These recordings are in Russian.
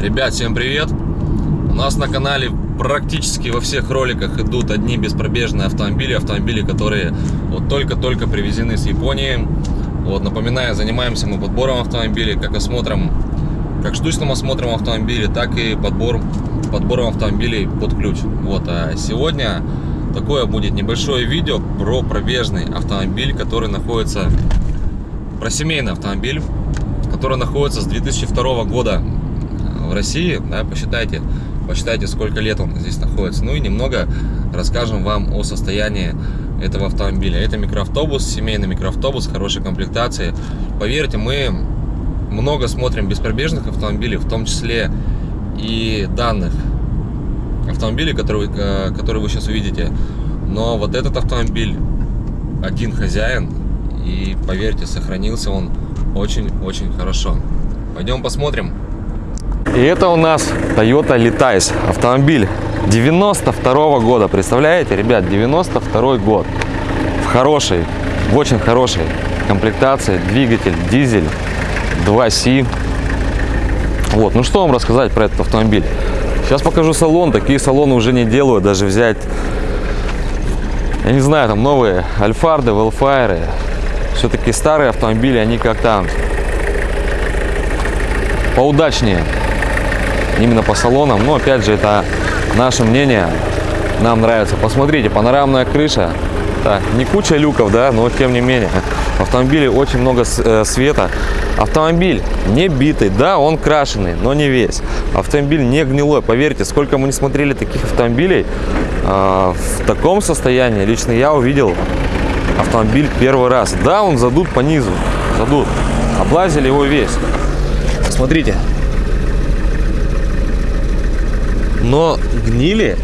Ребят, всем привет! У нас на канале практически во всех роликах идут одни беспробежные автомобили, автомобили, которые вот только-только привезены с Японии. Вот, напоминаю, занимаемся мы подбором автомобилей, как осмотром, как штучным осмотром автомобилей, так и подбор, подбором автомобилей под ключ. Вот, а сегодня такое будет небольшое видео про пробежный автомобиль, который находится, про семейный автомобиль, который находится с 2002 года в России, да, посчитайте, посчитайте, сколько лет он здесь находится. Ну и немного расскажем вам о состоянии этого автомобиля. Это микроавтобус, семейный микроавтобус, хорошей комплектации. Поверьте, мы много смотрим беспробежных автомобилей, в том числе и данных автомобилей, которые, э, которые вы сейчас увидите. Но вот этот автомобиль один хозяин, и поверьте, сохранился он очень-очень хорошо. Пойдем посмотрим. И это у нас Toyota Letice. Автомобиль 92 -го года. Представляете, ребят, 92 год. В хорошей, в очень хорошей комплектации. Двигатель дизель 2C. Вот, ну что вам рассказать про этот автомобиль? Сейчас покажу салон. Такие салоны уже не делают. Даже взять, я не знаю, там новые Альфарды, Велфайры. Все-таки старые автомобили, они как-то поудачнее именно по салонам. Но опять же, это наше мнение. Нам нравится. Посмотрите, панорамная крыша. Так, не куча люков, да, но тем не менее. В автомобиле очень много э, света. Автомобиль не битый, да, он крашеный, но не весь. Автомобиль не гнилой. Поверьте, сколько мы не смотрели таких автомобилей, э, в таком состоянии лично я увидел автомобиль первый раз. Да, он задут по низу, задут. Облазили его весь. Смотрите, но гнили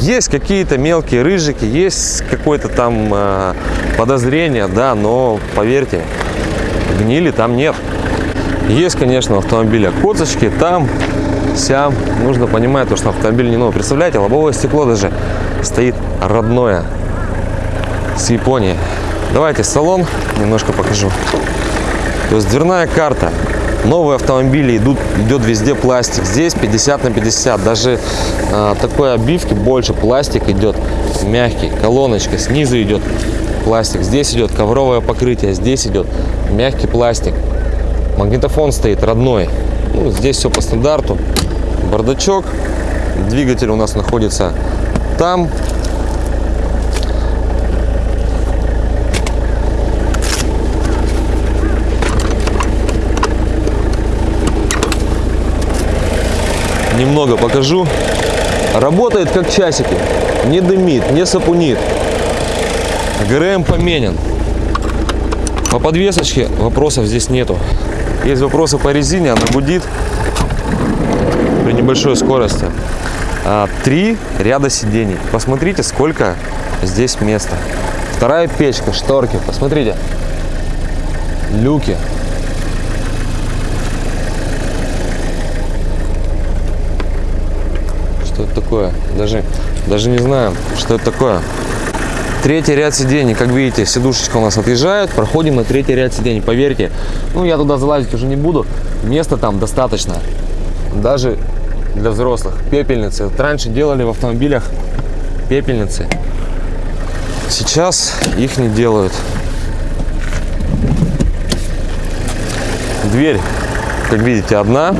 есть какие-то мелкие рыжики, есть какое-то там э, подозрение, да, но поверьте, гнили там нет. Есть, конечно, автомобиля косточки, там, сям. Нужно понимать, то, что автомобиль не новый. Представляете, лобовое стекло даже стоит родное с Японии. Давайте салон немножко покажу. То есть дверная карта Новые автомобили идут, идет везде пластик. Здесь 50 на 50. Даже э, такой обивки больше пластик идет мягкий. Колоночка снизу идет пластик. Здесь идет ковровое покрытие. Здесь идет мягкий пластик. Магнитофон стоит родной. Ну, здесь все по стандарту. Бардачок. Двигатель у нас находится там. Немного покажу. Работает как часики. Не дымит, не сапунит. ГРМ поменен. По подвесочке вопросов здесь нету. Есть вопросы по резине, она гудит при небольшой скорости. А, три ряда сидений. Посмотрите, сколько здесь места. Вторая печка, шторки. Посмотрите. Люки. Что это такое? Даже, даже не знаю, что это такое. Третий ряд сидений, как видите, сидушечка у нас отъезжает, проходим на третий ряд сидений. Поверьте, ну я туда залазить уже не буду, места там достаточно, даже для взрослых. Пепельницы, вот раньше делали в автомобилях пепельницы, сейчас их не делают. Дверь, как видите, одна,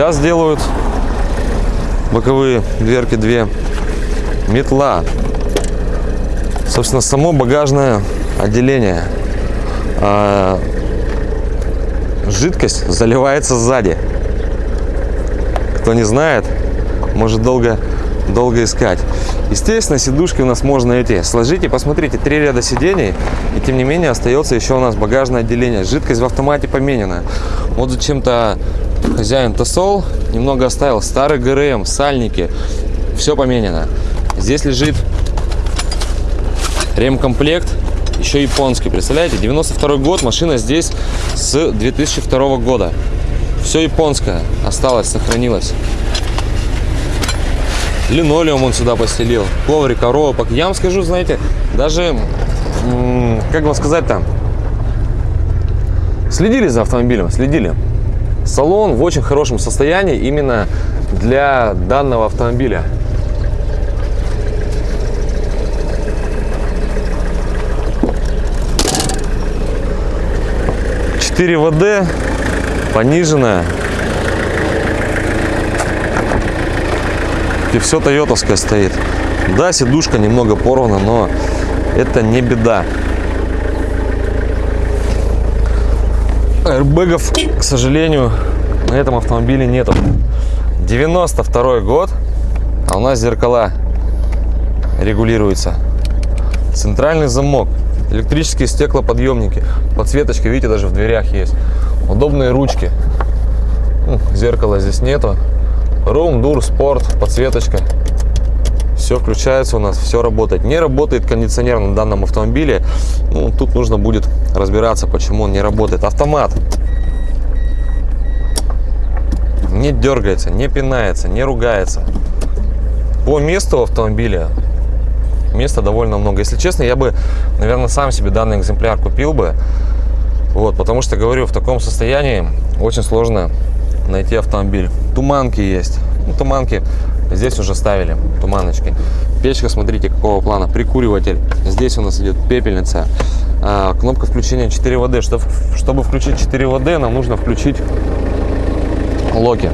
Сейчас делают боковые дверки две. Метла. Собственно, само багажное отделение. А, жидкость заливается сзади. Кто не знает, может долго, долго искать. Естественно, сидушки у нас можно эти сложить и посмотрите, три ряда сидений, и тем не менее остается еще у нас багажное отделение. Жидкость в автомате поменена. Вот зачем-то хозяин Тосол немного оставил старый ГРМ, сальники, все поменено. Здесь лежит ремкомплект, еще японский, представляете? 92 год, машина здесь с 2002 года. Все японское осталось, сохранилось. Линолеум он сюда постелил, коврик, коробок. Я вам скажу, знаете, даже, как вам сказать там, следили за автомобилем, следили Салон в очень хорошем состоянии именно для данного автомобиля. Четыре ВД, пониженная. И все тойотовское стоит. Да, сидушка немного порвана, но это не беда. Аэрбэгов, к сожалению, на этом автомобиле нету. 92 год, а у нас зеркала регулируются. Центральный замок, электрические стеклоподъемники, подсветочка, видите, даже в дверях есть. Удобные ручки. Зеркала здесь нету. Room, Dur, Sport, подсветочка. Все включается у нас, все работает. Не работает кондиционер на данном автомобиле. Ну, тут нужно будет разбираться, почему он не работает. Автомат. Не дергается, не пинается, не ругается. По месту автомобиля места довольно много. Если честно, я бы, наверное, сам себе данный экземпляр купил бы. Вот, потому что, говорю, в таком состоянии очень сложно найти автомобиль. Туманки есть. Ну, туманки здесь уже ставили, туманочки. Печка, смотрите, какого плана. Прикуриватель. Здесь у нас идет пепельница. А, кнопка включения 4 ВД. Чтобы, включить 4 ВД, нам нужно включить локи.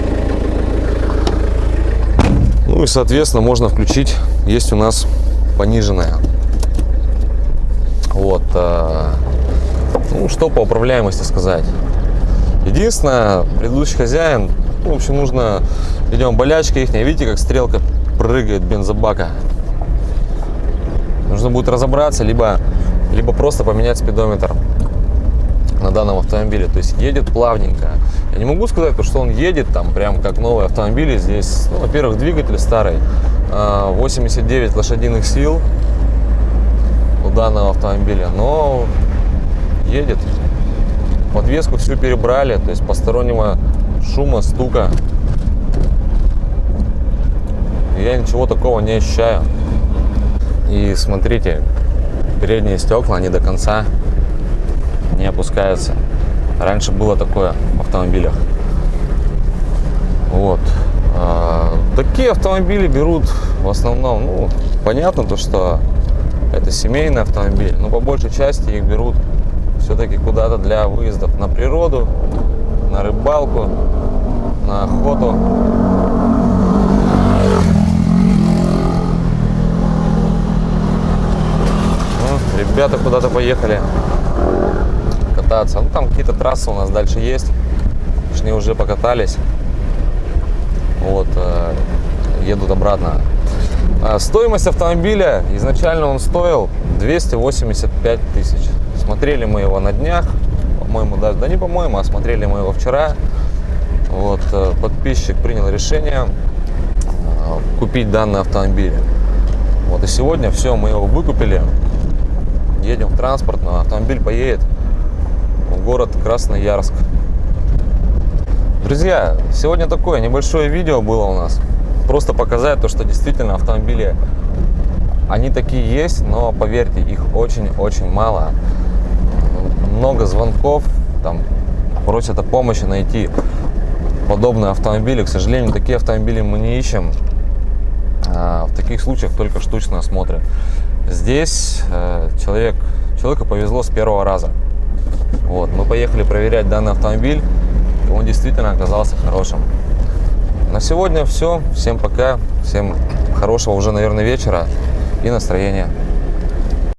Ну и, соответственно, можно включить. Есть у нас пониженная. Вот. А, ну, что по управляемости сказать. Единственное, предыдущий хозяин, ну, в общем, нужно, идем болячка их, видите, как стрелка прыгает бензобака. Нужно будет разобраться, либо, либо просто поменять спидометр на данном автомобиле. То есть едет плавненько. Я не могу сказать, что он едет там прям как новый автомобиль. Здесь, ну, во-первых, двигатель старый, 89 а, лошадиных сил у данного автомобиля, но едет Подвеску всю перебрали, то есть постороннего шума, стука. Я ничего такого не ощущаю. И смотрите, передние стекла, они до конца не опускаются. Раньше было такое в автомобилях. Вот. А, такие автомобили берут в основном, ну, понятно то, что это семейный автомобиль, но по большей части их берут все-таки куда-то для выездов на природу, на рыбалку, на охоту. Ну, ребята куда-то поехали кататься. Ну, там какие-то трассы у нас дальше есть. Точнее, уже покатались. Вот, э, едут обратно. А стоимость автомобиля, изначально он стоил 285 тысяч. Смотрели мы его на днях, по-моему, даже, да не по-моему, а смотрели мы его вчера. Вот, э, подписчик принял решение э, купить данный автомобиль. Вот и сегодня все, мы его выкупили. Едем в транспортную, автомобиль поедет в город Красноярск. Друзья, сегодня такое небольшое видео было у нас. Просто показать то, что действительно автомобили, они такие есть, но поверьте, их очень-очень мало много звонков, там просят о помощи найти подобные автомобили. К сожалению, такие автомобили мы не ищем. А, в таких случаях только штучно осмотры. Здесь э, человек, человеку повезло с первого раза. Вот, мы поехали проверять данный автомобиль, и он действительно оказался хорошим. На сегодня все. Всем пока. Всем хорошего уже, наверное, вечера и настроения.